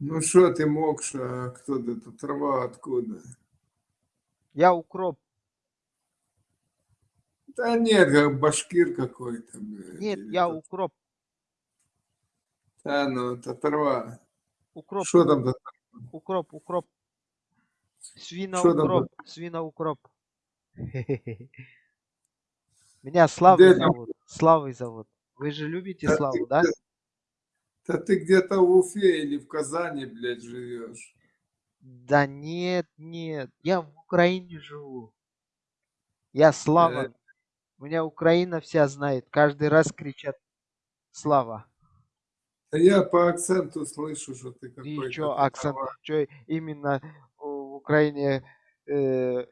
Ну что ты Мокша, кто ты, это трава откуда? Я укроп. Да нет, как башкир какой-то. Нет, или я тот. укроп. Да, ну это трава. Укроп, Что там? за- укроп, укроп. Свина Что там укроп, свина укроп. Меня Славой зовут. Славой зовут. Вы же любите Славу, да? Да ты где-то в Уфе или в Казани, блядь, живешь. Да нет, нет. Я в Украине живу. Я Слава. Меня Украина вся знает. Каждый раз кричат Слава. Я по акценту слышу, что ты И какой-то. что, ты акцент, что именно в Украине э,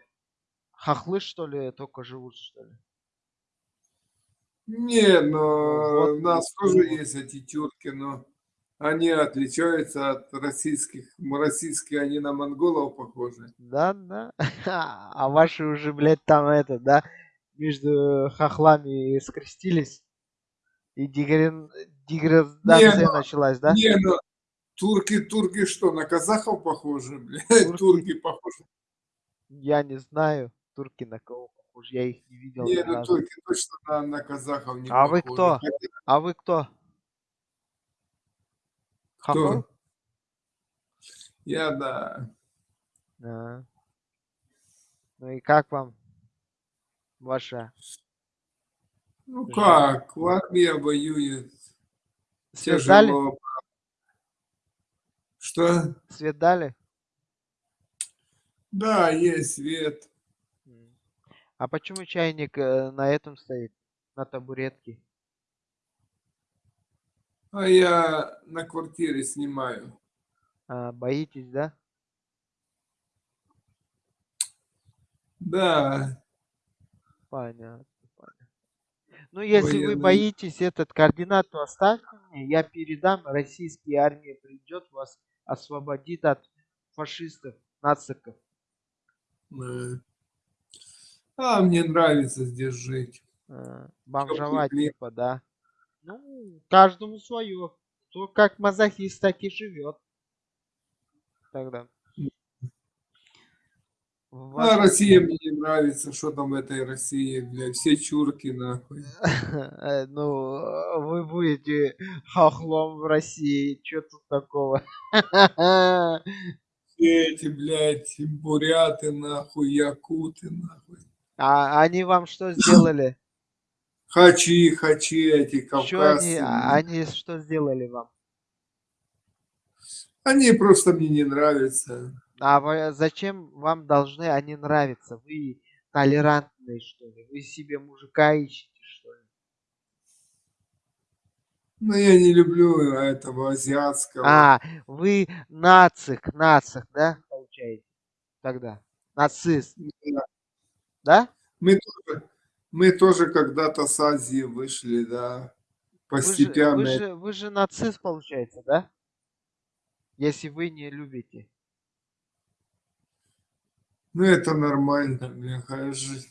хохлы, что ли, только живут, что ли? Не, но у нас тоже есть эти тюрки, но они отличаются от российских. Российские, они на монголов похожи. Да, да. А ваши уже, блядь, там это, да, между хохлами скрестились. И дегрен- Не, деградация ну, началась, да? не, ну, турки, турки что, на казахов похожи, блядь? Турки, Турки похожи. я не знаю, турки на кого похожи, я их не видел Не, ну разу. турки точно на, на казахов не А вы похожи. кто? А вы кто? Хохол? кто? Я, да. А. Ну и как вам ваша Ну как, в армии воюет. Свет дали? Тяжело. Что? Свет дали? Да, есть свет. А почему чайник э, на этом стоит? На табуретке? А я на квартире снимаю. А, боитесь, да? Да, Понятно, понятно. Ну, если вы военный. боитесь этот координату оставьте мне, я передам, российская армия придет, вас освободит от фашистов, нациков. э. А, мне нравится здесь жить. Теплый бомжевать, типа, да. Ну, каждому свое. Кто как мазохист, так и живет. Тогда. В А. Россия мне не нравится. Что там в этой России, бля, все чурки, нахуй. Э, Ну, э, вы будете хохлом в России. Что тут такого? Все эти, блядь, буряты, нахуй, якуты, нахуй. А они вам что сделали? Хачи, хачи эти Что они, кавказцы. а- они что сделали вам? Они просто мне не нравятся. А вы- зачем вам должны они нравиться? Вы толерантные, что ли? Вы себе мужика ищете, что ли? Но я не люблю этого азиатского. А, вы нацик, нацик, да, получаете? Тогда. Нацист, Да. Да? Мы тоже, мы тоже когда-то с Азии вышли, да, Вы же, вы постепенно. же, вы же нацист, получается, да? Если вы не любите. Ну, это нормально, бляха, ж-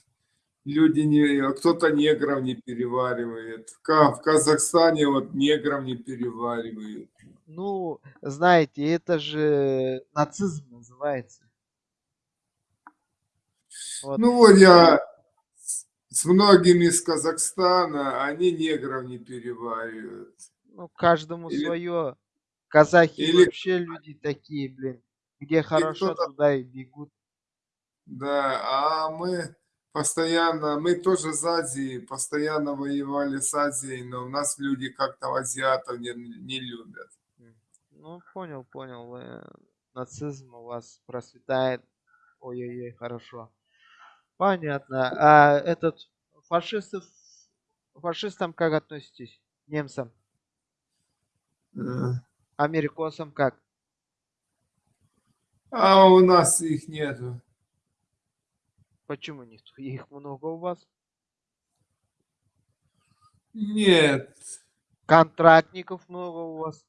Люди не... а Кто-то негров не переваривает. В Казахстане вот негров не переваривают. Ну, знаете, это же нацизм называется. Вот. Ну, вот я с многими из Казахстана, они негров не переваривают. Ну, каждому Или, свое. Казахи или, вообще люди такие, блин. Где хорошо, туда и бегут. да, а мы постоянно, мы тоже с Азией, постоянно воевали с Азией, но у нас люди как-то азиатов не, не любят. Ну, понял, понял. э, Нацизм у вас процветает. Ой-ой-ой, хорошо. Понятно. А этот фашистов, фашистам как относитесь? Немцам? Э, Америкосам как? А у нас их нету. Почему нет? Их много у вас. Нет, Контрактников много у вас.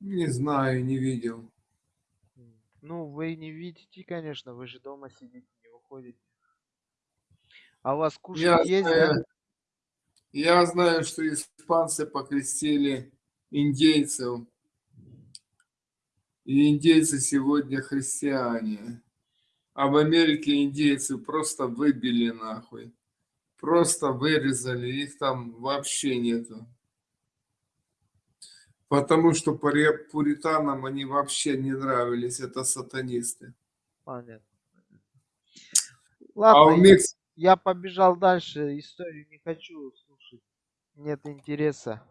не знаю, не видел. Ну, вы не видите, конечно, вы же дома сидите, не выходите. А у вас Я кушать есть, знаю, я знаю, что испанцы покрестили индейцев. И индейцы сегодня христиане. А в Америке индейцы просто выбили нахуй. Просто вырезали, их там вообще нету. Потому что пури- пуританам они вообще не нравились, это сатанисты. Понятно. А Ладно, у Мекс... я побежал дальше, историю не хочу слушать. Нет интереса.